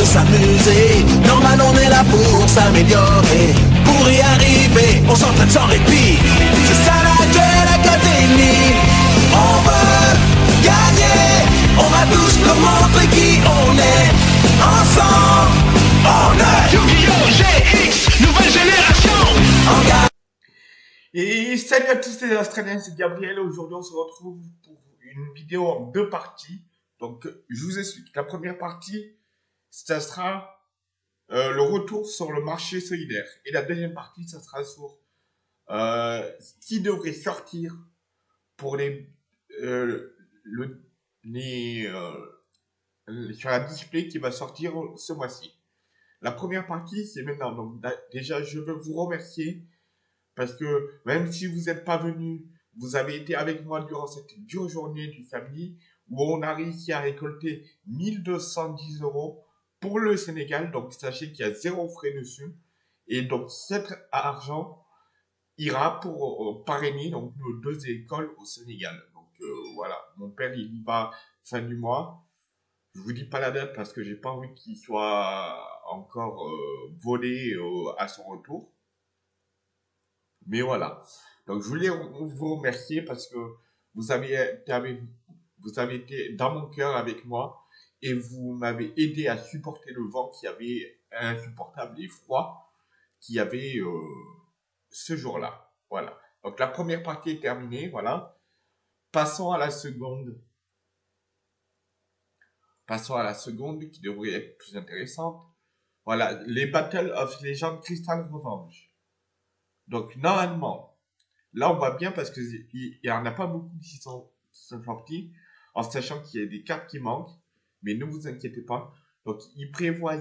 de s'amuser. Normal, on est là pour s'améliorer. Pour y arriver, on s'entraîne sans répit. C'est ça la Duel Académie. On veut gagner. On va tous nous montrer qui on est. Ensemble, on est Yu-Gi-Oh! GX, nouvelle génération. Et salut à tous les Australiens, c'est Gabriel. Aujourd'hui, on se retrouve pour une vidéo en deux parties. Donc, je vous explique. La première partie, ça sera euh, le retour sur le marché solidaire. Et la deuxième partie, ça sera sur euh, qui devrait sortir pour les, euh, le, les, euh, sur la display qui va sortir ce mois-ci. La première partie, c'est maintenant. Donc, déjà, je veux vous remercier parce que même si vous n'êtes pas venu, vous avez été avec moi durant cette dure journée du samedi où on a réussi à récolter 1210 euros pour le Sénégal. Donc sachez qu'il y a zéro frais dessus. Et donc cet argent ira pour euh, parrainer donc, nos deux écoles au Sénégal. Donc euh, voilà, mon père il y va fin du mois. Je vous dis pas la date parce que j'ai pas envie qu'il soit encore euh, volé euh, à son retour. Mais voilà. Donc, je voulais vous remercier parce que vous avez été, vous avez été dans mon cœur avec moi et vous m'avez aidé à supporter le vent qui avait insupportable et froid qu'il y avait euh, ce jour-là. Voilà. Donc, la première partie est terminée. Voilà. Passons à la seconde. Passons à la seconde qui devrait être plus intéressante. Voilà. Les Battle of Legends Crystal Revenge. Donc, normalement, là, on voit bien parce qu'il n'y en a pas beaucoup qui sont, qui sont sortis, en sachant qu'il y a des cartes qui manquent, mais ne vous inquiétez pas. Donc, ils prévoient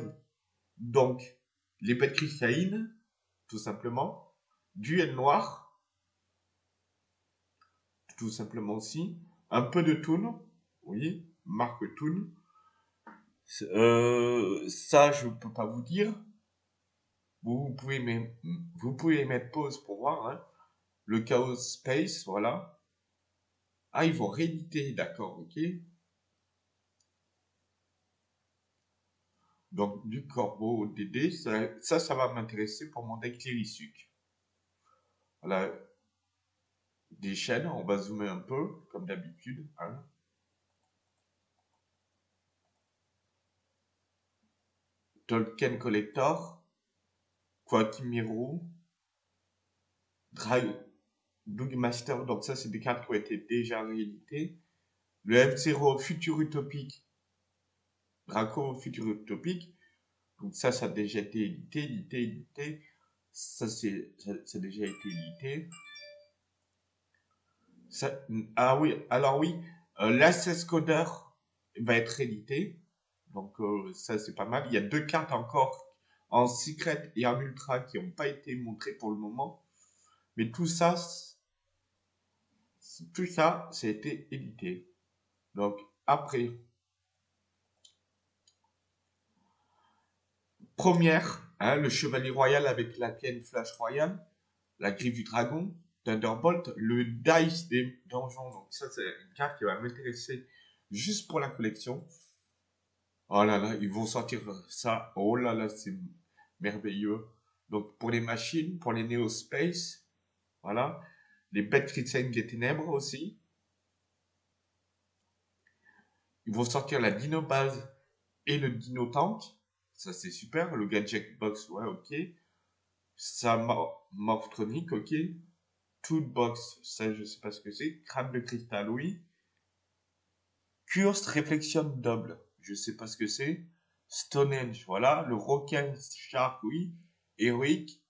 donc les bêtes cristallines, tout simplement, duel noir, tout simplement aussi, un peu de Toon, oui, marque Toon. Euh, ça, je peux pas vous dire. Vous, pouvez vous pouvez mettre pause pour voir, hein. Le Chaos Space, voilà. Ah, ils vont rééditer, d'accord, ok. Donc, du corbeau au DD, ça, ça, va m'intéresser pour mon deck Lirisuc. Voilà. Des chaînes, on va zoomer un peu, comme d'habitude, hein. Tolkien Collector, Quakimiru, Drag, Bugmaster, donc ça c'est des cartes qui ont été déjà rééditées. Le F0 Futur Utopique, Draco Futur Utopique, donc ça ça a déjà été édité, édité, édité. Ça c'est ça, a déjà été édité. Ah oui, alors oui, euh, l'Access Coder va être édité. Donc euh, ça c'est pas mal. Il y a deux cartes encore en secret et en ultra qui n'ont pas été montrées pour le moment. Mais tout ça, tout ça, ça a été édité. Donc après, première, hein, le chevalier royal avec la Ken Flash Royal, la griffe du dragon, Thunderbolt, le dice des donjons. Donc ça c'est une carte qui va m'intéresser juste pour la collection. Oh là là, ils vont sortir ça. Oh là là, c'est merveilleux. Donc pour les machines, pour les Neo Space, voilà. Les bêtes chrétiennes ténèbres aussi. Ils vont sortir la Dino Base et le Dino Tank. Ça c'est super. Le Gadget Box, ouais, ok. Ça Mor- Morphtronic, ok. Toolbox, ça je sais pas ce que c'est. Crâne de cristal, oui. Cursed Reflection Double, je sais pas ce que c'est. Stonehenge, voilà. Le Rocken Shark, oui. Heroic.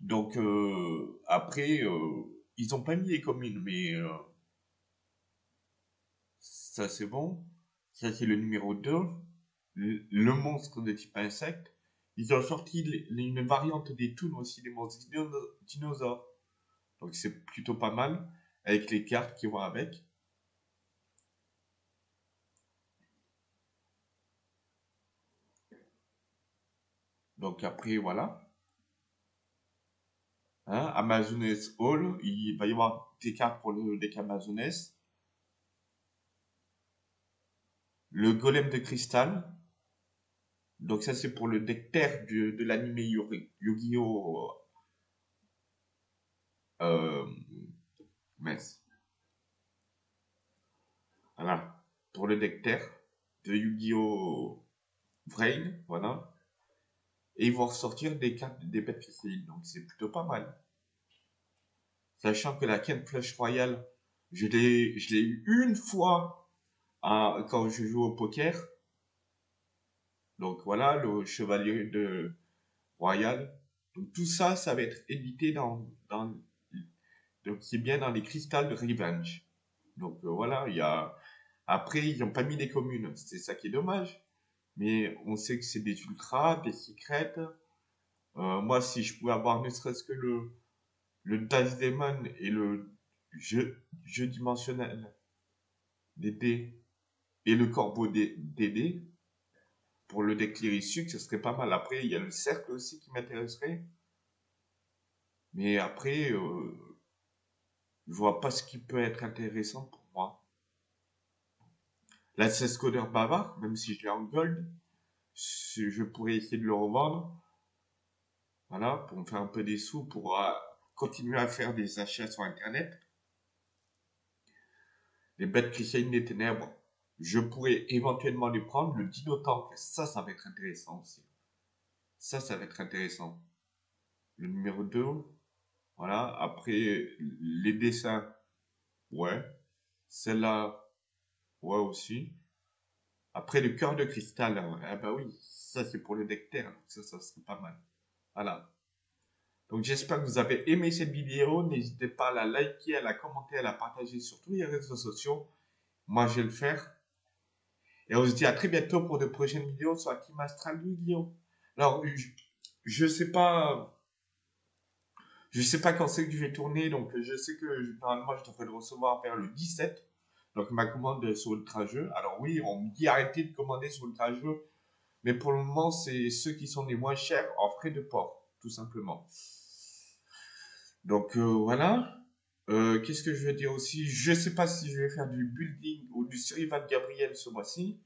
Donc, euh, après, euh, ils ont pas mis les communes, mais euh, ça c'est bon. Ça c'est le numéro 2. Le, monstre de type insecte. Ils ont sorti une variante des Toons aussi, des monstres dino- dinosaures. Donc c'est plutôt pas mal, avec les cartes qui vont avec. Donc après, voilà. Hein, Amazones Hall, il va y avoir des cartes pour le deck Amazones. Le golem de cristal. Donc ça c'est pour le deck de, l'anime Yu-Gi-Oh! Euh. Voilà. Pour le deck de Yu-Gi-Oh! Vrain, voilà. Et ils vont ressortir des cartes des bêtes cristalline, donc c'est plutôt pas mal. Sachant que la Ken Flush Royale, je l'ai, eu une fois à, quand je joue au poker. Donc voilà, le chevalier de Royal. Donc tout ça, ça va être édité dans, donc c'est bien dans les cristals de Revenge. Donc euh, voilà, il y a après ils n'ont pas mis les communes, c'est ça qui est dommage. Mais on sait que c'est des ultras, des secrets. Euh, moi, si je pouvais avoir ne serait-ce que le le Dice Demon et le jeu, jeu dimensionnel des dés et le corbeau des, dés pour le sucre, ce serait pas mal. Après, il y a le cercle aussi qui m'intéresserait. Mais après, euh, je vois pas ce qui peut être intéressant pour moi. La Codeur bavard, même si je l'ai en gold, je pourrais essayer de le revendre. Voilà, pour me faire un peu des sous, pour euh, continuer à faire des achats sur Internet. Les bêtes chrétiennes des ténèbres, je pourrais éventuellement les prendre. Le Dino Tank, ça, ça va être intéressant aussi. Ça, ça va être intéressant. Le numéro 2, voilà. Après, les dessins, ouais. Celle-là, ouais aussi. Après, le cœur de cristal, eh ben oui, ça c'est pour le deck ça, ça serait pas mal. Voilà. Donc j'espère que vous avez aimé cette vidéo. N'hésitez pas à la liker, à la commenter, à la partager sur tous les réseaux sociaux. Moi, je vais le faire. Et on se dit à très bientôt pour de prochaines vidéos sur Team Astral Guillaume. Alors, je, ne sais pas... Je sais pas quand c'est que je vais tourner, donc je sais que normalement je devrais le recevoir vers le 17. Donc ma commande sur Ultra Jeu. Alors oui, on me dit arrêtez de commander sur Ultra Jeu. Mais pour le moment, c'est ceux qui sont les moins chers en frais de port, tout simplement. Donc euh, voilà. Euh, qu'est-ce que je veux dire aussi? Je sais pas si je vais faire du building ou du survival Gabriel ce mois-ci,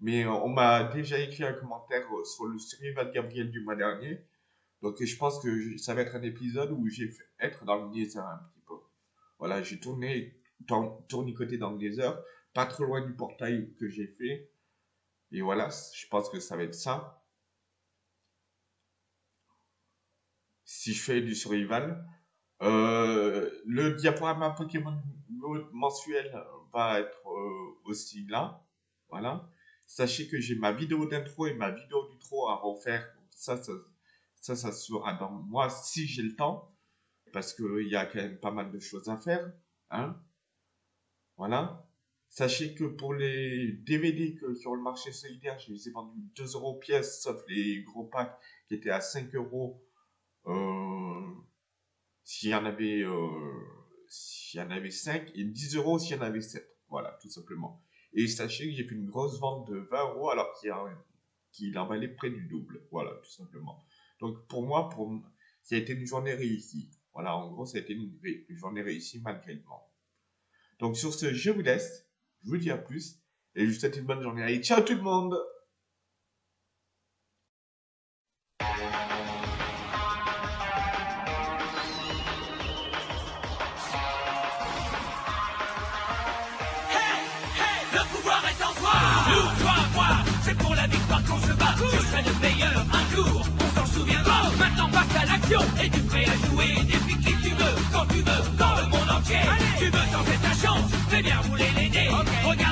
mais euh, on m'a déjà écrit un commentaire sur le survival Gabriel du mois dernier. Donc je pense que ça va être un épisode où j'ai fait être dans le Nether un petit peu. Voilà, j'ai tourné, tournicoté dans le Nether, pas trop loin du portail que j'ai fait. Et voilà, je pense que ça va être ça. Si je fais du survival, euh, le diaporama Pokémon mensuel va être euh, aussi là. Voilà. Sachez que j'ai ma vidéo d'intro et ma vidéo d'outro à refaire. Ça, ça, ça, ça sera dans moi si j'ai le temps. Parce qu'il y a quand même pas mal de choses à faire. Hein. Voilà. Sachez que pour les DVD que sur le marché solidaire, je les ai vendus 2 euros pièce, sauf les gros packs qui étaient à 5 euros. S'il y en avait, euh, y en avait 5 et 10 euros s'il y en avait 7. Voilà, tout simplement. Et sachez que j'ai fait une grosse vente de 20 euros alors qu'il qu'il en valait près du double. Voilà, tout simplement. Donc pour moi, pour, ça a été une journée réussie. Voilà, en gros, ça a été une, une journée réussie malgré le vent. Donc sur ce, je vous laisse. Je vous dis à plus. Et je vous souhaite une bonne journée. Allez, ciao tout le monde Le pouvoir est en toi. Nous, toi, moi C'est pour la victoire qu'on se bat. Je serai le meilleur un jour On s'en souviendra. Maintenant passe à l'action Et tu prêt à jouer Depuis qui tu veux Quand tu veux Dans le monde entier. Tu veux tenter ta chance Fais bien rouler les dés. Okay. Regarde